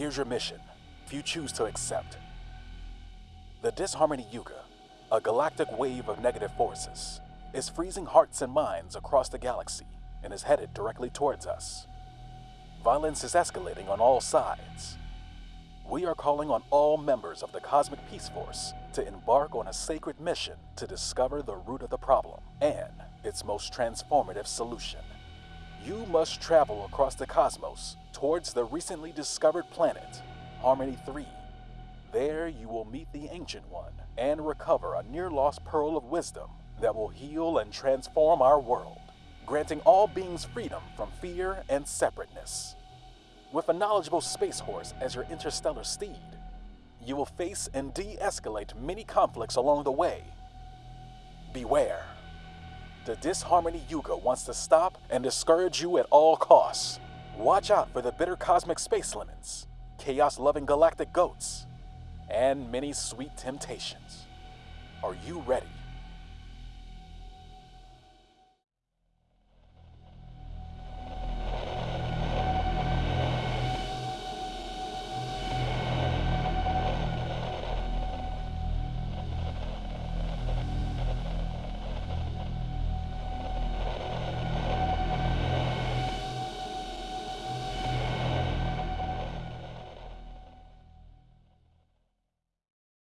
Here's your mission, if you choose to accept. The Disharmony Yuga, a galactic wave of negative forces, is freezing hearts and minds across the galaxy and is headed directly towards us. Violence is escalating on all sides. We are calling on all members of the Cosmic Peace Force to embark on a sacred mission to discover the root of the problem and its most transformative solution. You must travel across the cosmos towards the recently discovered planet, Harmony 3. There you will meet the Ancient One and recover a near lost pearl of wisdom that will heal and transform our world, granting all beings freedom from fear and separateness. With a knowledgeable space horse as your interstellar steed, you will face and de escalate many conflicts along the way. Beware. The Disharmony Yuga wants to stop and discourage you at all costs. Watch out for the bitter cosmic space lemons, chaos loving galactic goats, and many sweet temptations. Are you ready?